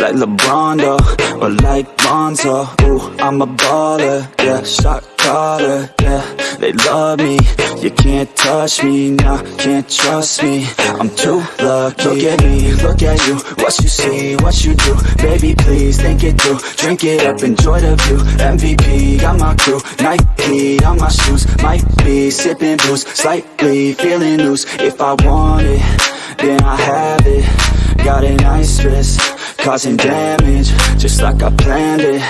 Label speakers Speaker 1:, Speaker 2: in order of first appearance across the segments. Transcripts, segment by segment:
Speaker 1: like LeBron though, or like Lonzo. Ooh, I'm a baller, yeah, shot caller, yeah. They love me, you can't touch me, nah, can't trust me. I'm too lucky. Look at me, look at you, what you see, what you do. Baby, please think it through, drink it up, enjoy the view. MVP, got my crew, Nike on my shoes. Might be sipping booze, slightly feeling loose. If I want it, then I have it. Got a nice wrist, causing damage, just like I planned it.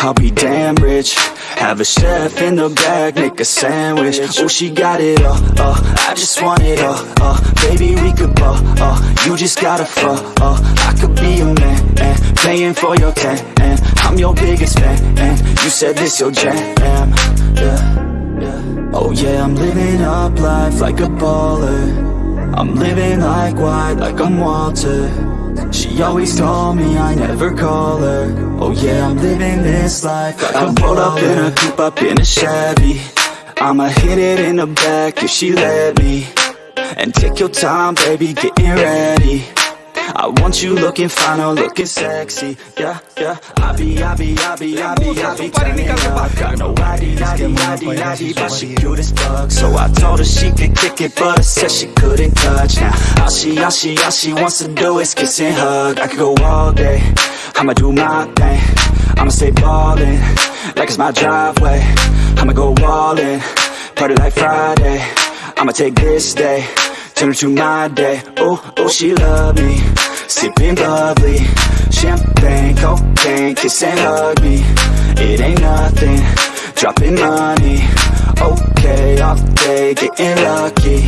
Speaker 1: I'll be damn rich. Have a chef in the back, make a sandwich. Oh, she got it all, uh, I just want it all, uh. Baby, we could ball, uh You just gotta fall, uh. I could be a man, and Paying for your tan, and I'm your biggest fan, and You said this your jam, yeah, yeah. Oh yeah, I'm living up life like a baller I'm living like white, like I'm Walter. She always told me I never call her. Oh yeah, I'm living this life. Like I'm rolled up in a coupe, up in a Chevy. I'ma hit it in the back if she let me. And take your time, baby, getting ready I want you looking fine or looking sexy. Yeah, yeah. I be, I be, I be, I be, I be turning up. Got no ID, ID, ID, ID But she cute as fuck. So I told her she could kick it But I said she couldn't touch. Now all she, all she, all she wants to do is kiss and hug. I could go all day. I'ma do my thing. I'ma stay ballin' Like it's my driveway. I'ma go all in Party like Friday. I'ma take this day Turn to my day. Oh, oh, she love me. Sipping bubbly. Champagne, cocaine Kiss and hug me. It ain't nothing. Dropping money. Okay, off day Getting lucky.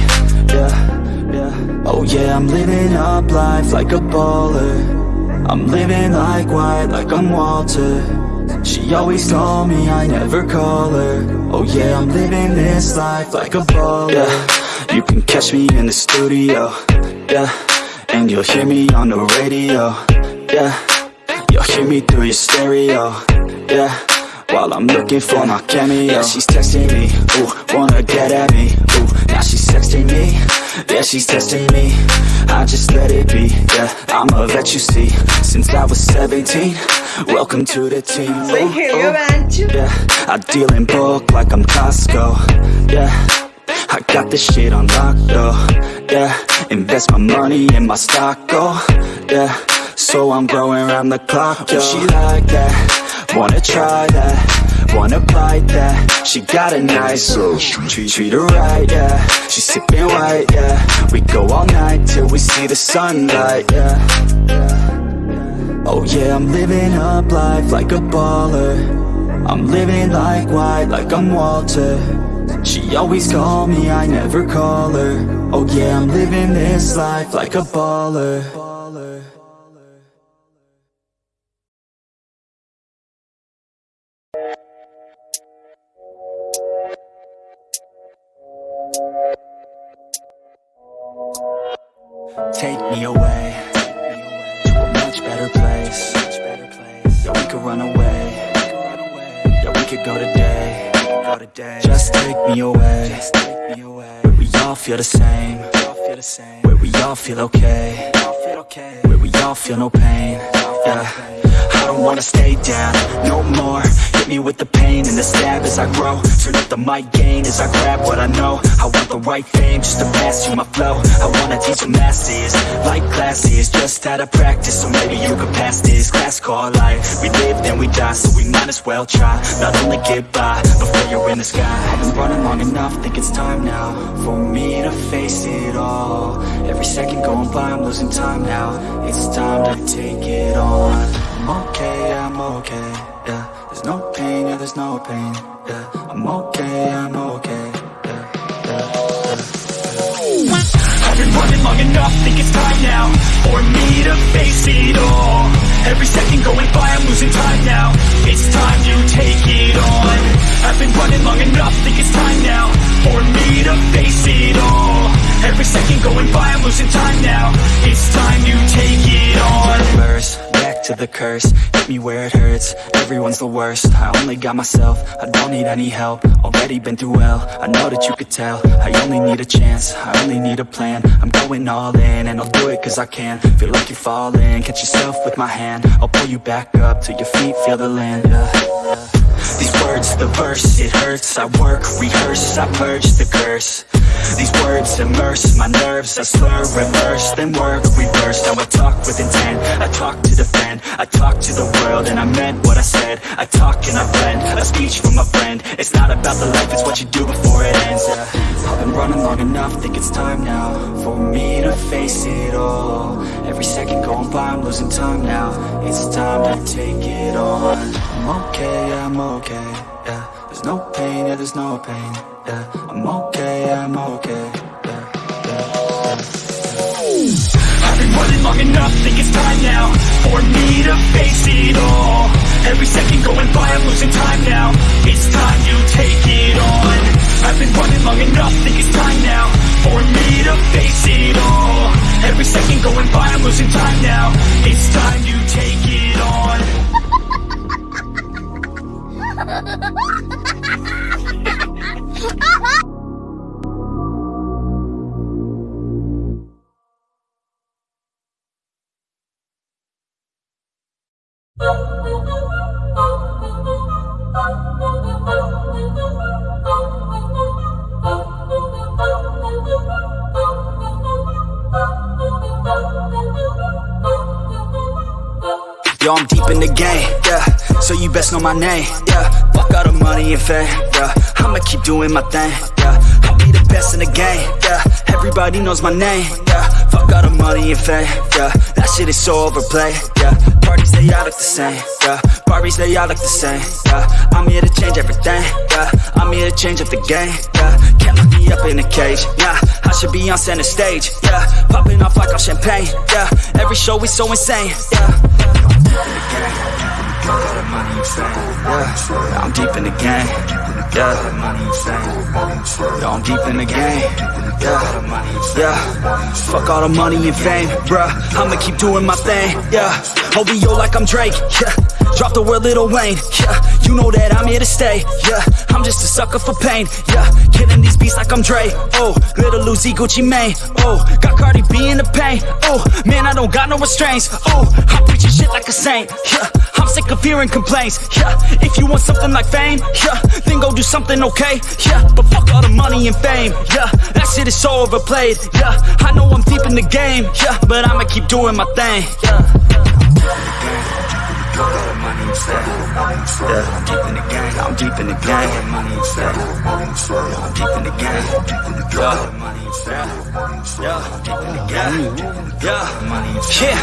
Speaker 1: Yeah, yeah. Oh yeah, I'm living up life like a baller. I'm living like white, like I'm Walter. She always told me I never call her. Oh yeah, I'm living this life like a baller. yeah. You can catch me in the studio, yeah. And you'll hear me on the radio, yeah. You'll hear me through your stereo, yeah. While I'm looking for my cameo. Yeah, she's texting me, ooh, wanna get at me, ooh Now she's texting me, yeah, she's testing me. I just let it be, yeah. I'm a vet, you see. Since I was 17 Welcome to the team, ooh, ooh, Yeah, I deal in bulk like I'm Costco, yeah I got this shit on lock though, yeah Invest my money in my stock, oh, yeah So I'm growing around the clock, oh, yo. she like that, wanna try that. Wanna bite that, she got a nice treat, treat her right, yeah. She sipping white, yeah. We go all night till we see the sunlight, yeah. Oh yeah, I'm living up life like a baller. I'm living like white, like I'm Walter she always call me, I never call her. Oh yeah, I'm living this life like a baller all feel the same. Where we all feel okay Where we all feel no pain Yeah. I don't wanna stay down no more. Hit me with the pain and the stab as I grow. Turn up the mic gain as I grab what I know. I want the right fame just to pass you my flow. I wanna teach the masses like classes Just out of practice. So maybe you could pass this class called life. We live then we die so we might as well try. Not only get by before you're in the sky. I've been running long enough think it's time now For me to face it all. Every second going by I'm losing time now. It's time to take it on. I'm okay, I'm okay, yeah. There's no pain, yeah, there's no pain, yeah. I'm okay, I'm okay, yeah, yeah, yeah. I've been running long enough, think it's time now For me to face it all. Every second going by, I'm losing time now. It's time to take it on I've been running long enough, think it's time now For me to face it all. Every second going by, I'm losing time now. It's time to take it on. Reverse, back to the curse. Hit me where it hurts, everyone's the worst. I only got myself, I don't need any help. Already been through hell, I know that you could tell. I only need a chance, I only need a plan. I'm going all in, and I'll do it cause I can. Feel like you're falling, catch yourself with my hand. I'll pull you back up, till your feet. Feel the land, yeah. These words, the verse, it hurts. I work, rehearse, I purge the curse These words immerse my nerves. I slur, reverse, then work, reverse. Now I talk with intent, I talk to defend I talk to the world and I meant what I said. I talk and I blend, a speech from a friend. It's not about the life, it's what you do before it ends. Yeah. I've been running long enough, think it's time now For me to face it all. Every second going by, I'm losing time now. It's time to take it on. I'm okay, I'm okay, There's no pain, yeah, there's no pain, yeah. I'm okay, I'm okay, yeah, yeah, yeah. I've been running long enough, think it's time now For me to face it all. Every second going by, I'm losing time now. It's time you take it on. I've been running long enough, think it's time now For me to face it all. Every second going by, I'm losing time now. It's time you take it on Yo, I'm deep in the game, yeah. So you best know my name, yeah. Fuck all the money and fame, yeah. I'ma keep doing my thing, yeah. I'll be the best in the game, yeah. Everybody knows my name, yeah Fuck all the money and fame, yeah. That shit is so overplayed, yeah. Parties, they all look the same, yeah. Barbies, they all look the same, yeah. I'm here to change everything, yeah. I'm here to change up the game, yeah. Can't lock me up in a cage, nah. I should be on center stage, yeah. Popping off like all champagne, yeah. Every show is so insane, yeah yeah, I'm deep in the game. Yeah, I'm deep in the game. Yeah, yeah. Fuck all the money and fame, bruh. I'ma keep doing my thing. Yeah, OVO like I'm Drake. Yeah, drop the word Lil Wayne. Yeah, you know that I'm here to stay. Yeah, I'm just a sucker for pain. Yeah, killing these beats like I'm Dre. Oh, little Uzi Gucci Mane. Oh, got Cardi B in the pain. Oh, man, I don't got no restraints. Oh, I'm preaching shit like a saint. Yeah, I'm sick of hearing complaints. Yeah, if you want something like fame, yeah, then go do something okay. Yeah, but fuck all the money and fame. Yeah, that shit is so overplayed. Yeah, I know I'm deep in the game. Yeah, but I'ma keep doing my thing. Yeah. Come on. Yeah.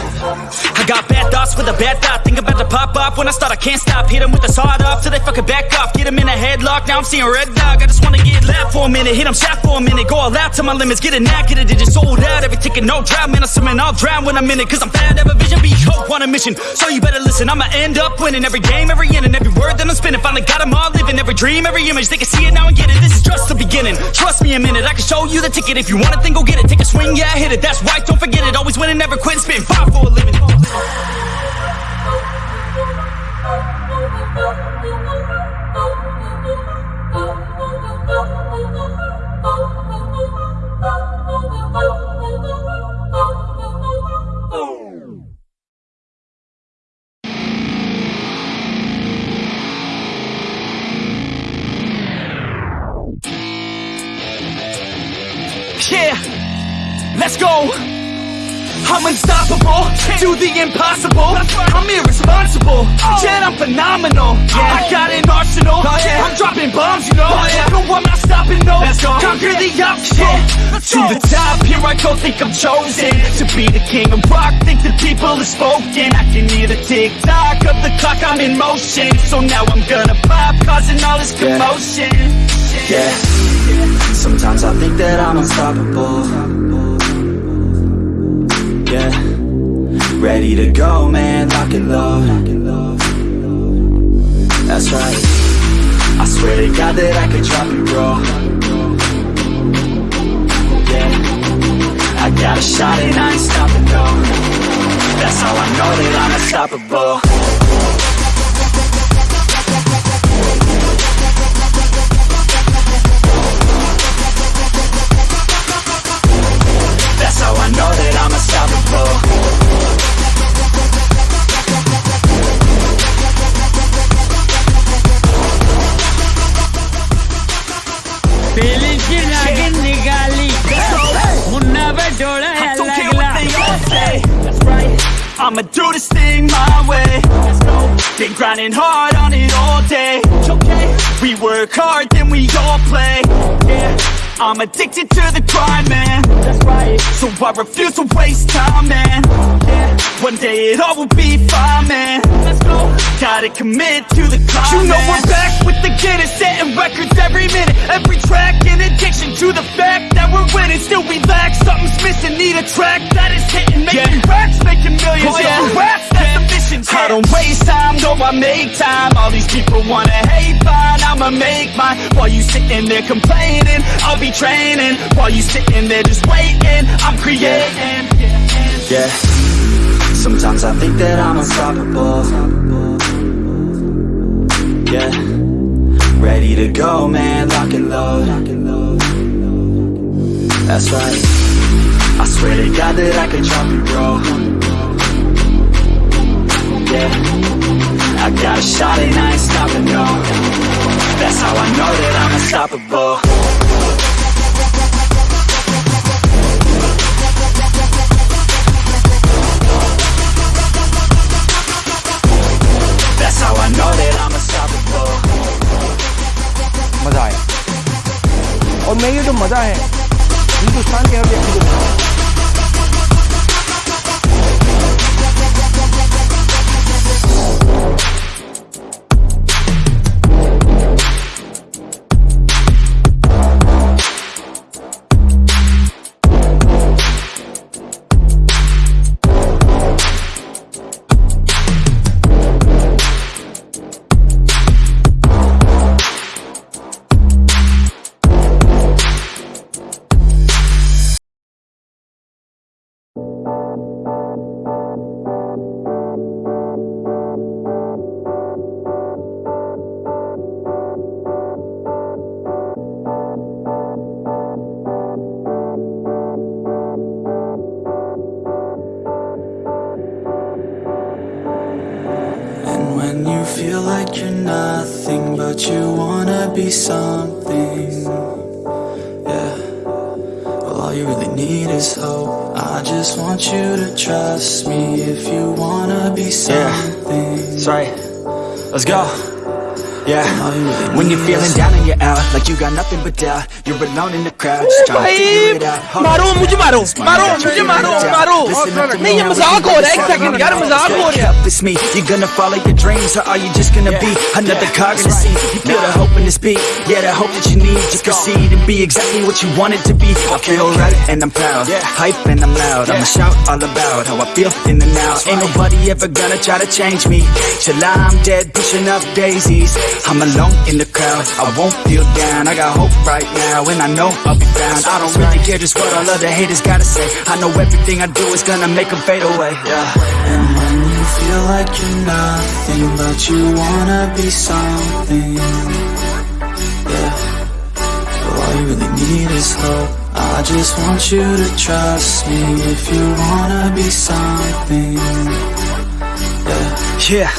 Speaker 1: I got bad thoughts with a bad thought. Think about to pop up when I start. I can't stop. Hit them with the sawed off till they fucking back off. Get them in a headlock. Now I'm seeing red dog. I just wanna get loud for a minute. Hit them shot for a minute. Go all out to my limits. Get a knack, get a digit sold out. Every ticket, no drought. Man, I'm swimming. I'll drown when I'm in it. Cause I'm fat, have a vision. Be hope on a mission. So you better listen. I'm a end up winning every game, every inning, every word that I'm spinning. Finally got them all living, every dream, every image. They can see it now and get it. This is just the beginning. Trust me a minute, I can show you the ticket. If you want it, then go get it. Take a swing, yeah, hit it. That's right, don't forget it. Always winning, never quitting, spitting five for a living. Yeah, the impossible. I'm irresponsible, oh. yet I'm phenomenal. Yeah, oh. I got an arsenal, oh, Yeah, I'm dropping bombs, you know. No, I'm not stopping, no. Conquer the obstacle. To the top, here I go, think I'm chosen to be the king of rock. Think the people have spoken. I can hear the tick tock of the clock, I'm in motion. So now I'm gonna pop, causing all this commotion. Yeah. Sometimes I think that I'm unstoppable Yeah Ready to go, man, lock and load. That's right. I swear to God that I could drop it, bro. Yeah. I got a shot and I ain't stopping, no That's how I know that I'm unstoppable Been grinding hard on it all day We work hard then we all play. Yeah I'm addicted to the grind, man. That's right. So I refuse to waste time, man. Yeah One day it all will be fine, man. Let's go. Gotta commit to the climb, You know we're back with the Guinness Setting records every minute. Every track An addiction to the fact that we're winning. Still we lack Something's missing. Need a track that is hitting. Making racks, making millions.
Speaker 2: Oh, yeah.
Speaker 1: Raps, that's the mission. I don't waste time, no I make time. All these people wanna hate, fine I'ma make mine While you sitting there complaining I'll be training. While you sitting there just waiting I'm creating. Yeah. Sometimes I think that I'm unstoppable. Yeah. Ready to go, man, lock and load. That's right. I swear to God that I can drop it, bro. Yeah. I got a shot and I ain't stopping, no That's how I know that I'm unstoppable
Speaker 2: मज़ा आया और मैं ये तो मज़ा है हिंदुस्तान के हर व्यक्ति को
Speaker 1: feel like you're nothing but you wanna be something. Yeah. Well all you really need is hope. I just want you to trust me if you wanna be something. That's right. Let's go Yeah When you're feeling down and you're out Like you got nothing but doubt You're alone in the crowd Just trying to figure it out Hold
Speaker 2: मारो
Speaker 1: on.
Speaker 2: मुझे मारो मारो
Speaker 1: Got you
Speaker 2: मुझे
Speaker 1: figuring
Speaker 2: मारो
Speaker 1: it out.
Speaker 2: मारो
Speaker 1: Listen up to me
Speaker 2: नहीं ये
Speaker 1: now, we
Speaker 2: मजाक
Speaker 1: can
Speaker 2: हो रहा है एक
Speaker 1: decide
Speaker 2: सेकंड
Speaker 1: on
Speaker 2: यार
Speaker 1: it.
Speaker 2: मजाक हो रहा है
Speaker 1: Help it's me. You gonna follow your dreams, or are you just gonna be another cog in the scene? You feel the hope in this beat, yeah, the hope that you need to proceed and be exactly what you want it to be. I feel right and I'm proud, hype and I'm loud. I'ma shout all about how I feel in the now. Ain't nobody ever gonna try to change me. Till I'm dead, pushing up daisies. I'm alone in the crowd. I won't feel down. I got hope right now, and I know I'll be found. I don't really care just what all other haters gotta say. I know everything I do is gonna make them fade away. Yeah. And when you feel like you're nothing, but you wanna be something. Yeah. Well, all you really need is hope. I just want you to trust me if you wanna be something. Yeah. Yeah.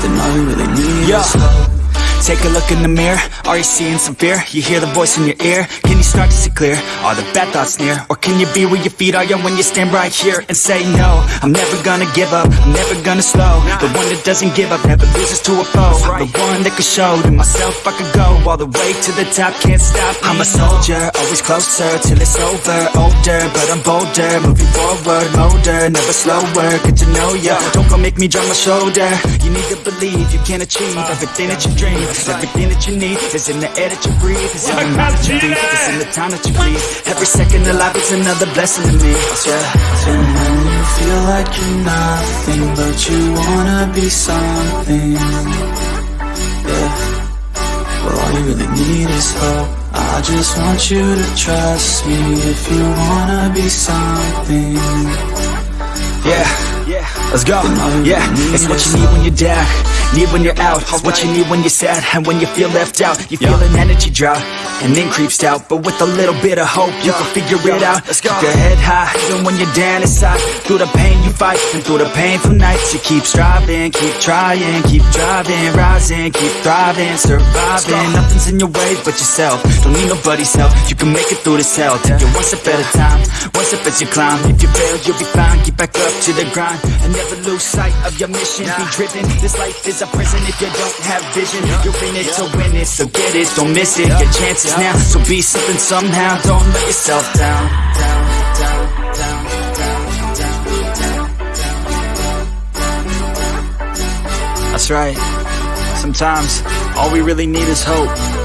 Speaker 1: Then all you really need is hope. Take a look in the mirror, are you seeing some fear? You hear the voice in your ear, can you start to see clear? Are the bad thoughts near? Or can you be where your feet are young when you stand right here and say no? I'm never gonna give up, I'm never gonna slow. The one that doesn't give up, never loses to a foe. The one that could show to myself I could go all the way to the top, can't stop me. I'm a soldier, always closer till it's over. Older, but I'm bolder, moving forward, older Never slower, good to know ya. Don't go make me drop my shoulder. You need to believe you can achieve everything that you dream Everything that you need. Is in the air that you breathe. Is in the mind that you think, it's in the time that you breathe Every second of life is another blessing to me. Yeah And when you feel like you're nothing But you wanna be something. Yeah. Well all you really need is hope. I just want you to trust me If you wanna be something. Yeah. Let's go. Yeah, it's what you need when you're down, need when you're out. It's what you need when you're sad and when you feel left out. You feel an energy drop and then creeps out, but with a little bit of hope, you can figure it out. Let's go. Keep your head high, even when you're down inside. Through the pain you fight, and through the painful nights, you keep striving, keep trying, keep driving, rising, keep thriving, surviving. Nothing's in your way but yourself. Don't need nobody's help. You can make it through this hell. Take it one step at a time, one step as you climb. If you fail, you'll be fine. Get back up to the grind and never lose sight of your mission. Be driven. This life is a prison if you don't have vision. You're in it to win it, so get it, don't miss it. Your chances now, so be something somehow. Don't let yourself down. down, down, down, down, down. That's right. Sometimes all we really need is hope.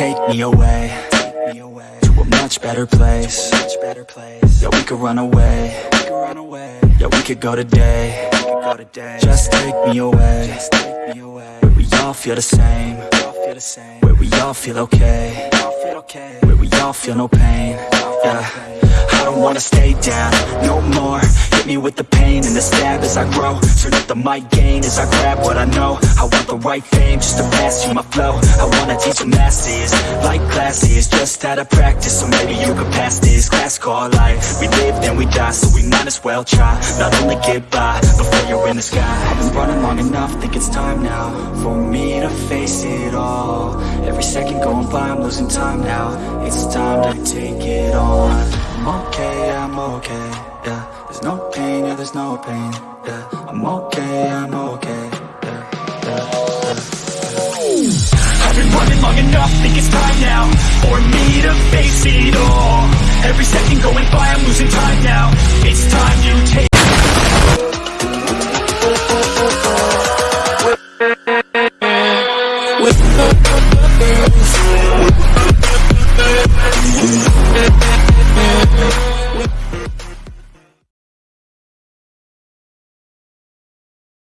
Speaker 1: Take me away, to a much better place. Yeah, we could run away. Yeah, we could go today. Just take me away. Where we all feel the same. Where we all feel okay. Where we all feel no pain. Yeah. I don't wanna stay down no more Hit me with the pain and the stab as I grow. Turn up the mic gain as I grab what I know. I want the right fame just to pass you my flow. I wanna teach the masses like classes Just out of practice. So maybe you can pass this Class called life. We live then we die so we might as well try. Not only get by before you're in the sky. I've been running long enough, think it's time now For me to face it all. Every second going by I'm losing time now. It's time to take it on. I'm okay, I'm okay, there's no pain, yeah I'm okay, I'm okay, yeah. I've been running long enough, think it's time now For me to face it all. Every second going by, I'm losing time now. It's time you take